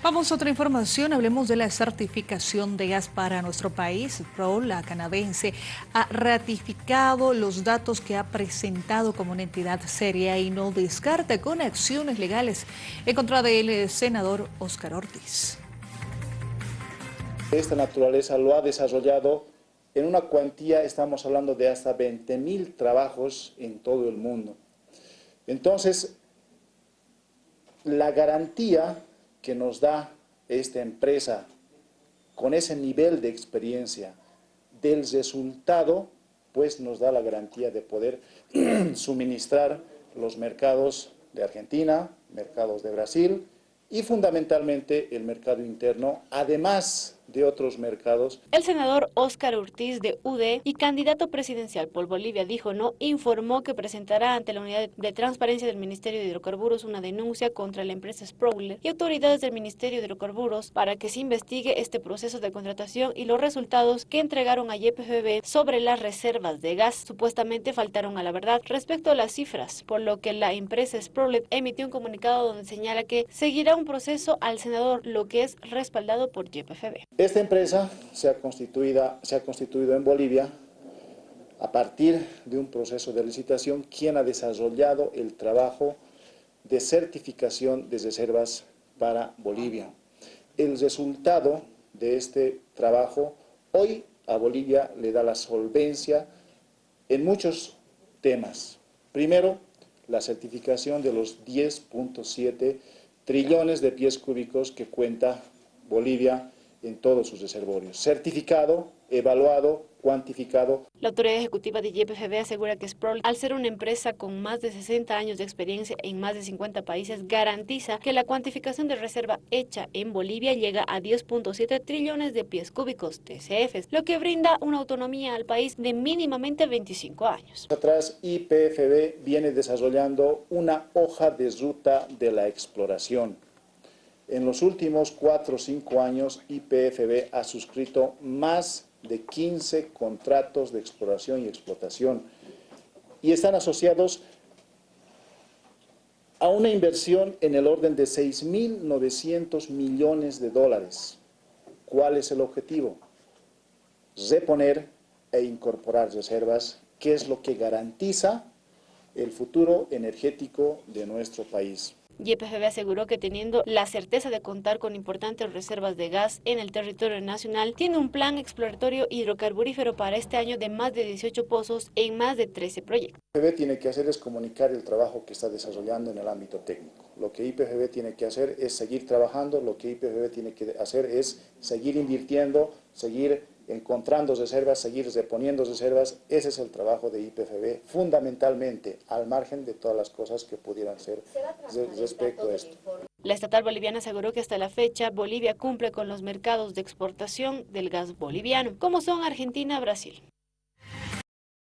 Vamos a otra información, hablemos de la certificación de gas para nuestro país. PRO, la canadiense, ha ratificado los datos que ha presentado como una entidad seria y no descarta con acciones legales en contra del eh, senador Oscar Ortiz. Esta naturaleza lo ha desarrollado en una cuantía, estamos hablando de hasta 20 mil trabajos en todo el mundo. Entonces, la garantía que nos da esta empresa con ese nivel de experiencia del resultado, pues nos da la garantía de poder suministrar los mercados de Argentina, mercados de Brasil y fundamentalmente el mercado interno, además de otros mercados. El senador Óscar Ortiz de UD y candidato presidencial por Bolivia dijo no, informó que presentará ante la unidad de transparencia del Ministerio de Hidrocarburos una denuncia contra la empresa Sprouler y autoridades del Ministerio de Hidrocarburos para que se investigue este proceso de contratación y los resultados que entregaron a YPFB sobre las reservas de gas. Supuestamente faltaron a la verdad respecto a las cifras, por lo que la empresa Sprouler emitió un comunicado donde señala que seguirá un proceso al senador, lo que es respaldado por YPFB. Esta empresa se ha, constituido, en Bolivia a partir de un proceso de licitación, quien ha desarrollado el trabajo de certificación de reservas para Bolivia. El resultado de este trabajo hoy a Bolivia le da la solvencia en muchos temas. Primero, la certificación de los 10.7 trillones de pies cúbicos que cuenta Bolivia en todos sus reservorios. Certificado, evaluado, cuantificado. La autoridad ejecutiva de YPFB asegura que Sproul, al ser una empresa con más de 60 años de experiencia en más de 50 países, garantiza que la cuantificación de reserva hecha en Bolivia llega a 10.7 trillones de pies cúbicos TCFs, lo que brinda una autonomía al país de mínimamente 25 años. Atrás, YPFB viene desarrollando una hoja de ruta de la exploración en los últimos cuatro o cinco años, IPFB ha suscrito más de 15 contratos de exploración y explotación y están asociados a una inversión en el orden de 6.900 millones de dólares. ¿Cuál es el objetivo? Reponer e incorporar reservas, que es lo que garantiza el futuro energético de nuestro país. YPFB aseguró que teniendo la certeza de contar con importantes reservas de gas en el territorio nacional, tiene un plan exploratorio hidrocarburífero para este año de más de 18 pozos en más de 13 proyectos. YPFB tiene que hacer es comunicar el trabajo que está desarrollando en el ámbito técnico. Lo que YPFB tiene que hacer es seguir trabajando, lo que YPFB tiene que hacer es seguir invirtiendo, seguir encontrando reservas, seguir reponiendo reservas, ese es el trabajo de IPFB, fundamentalmente, al margen de todas las cosas que pudieran ser respecto a esto. La estatal boliviana aseguró que hasta la fecha Bolivia cumple con los mercados de exportación del gas boliviano, como son Argentina, Brasil.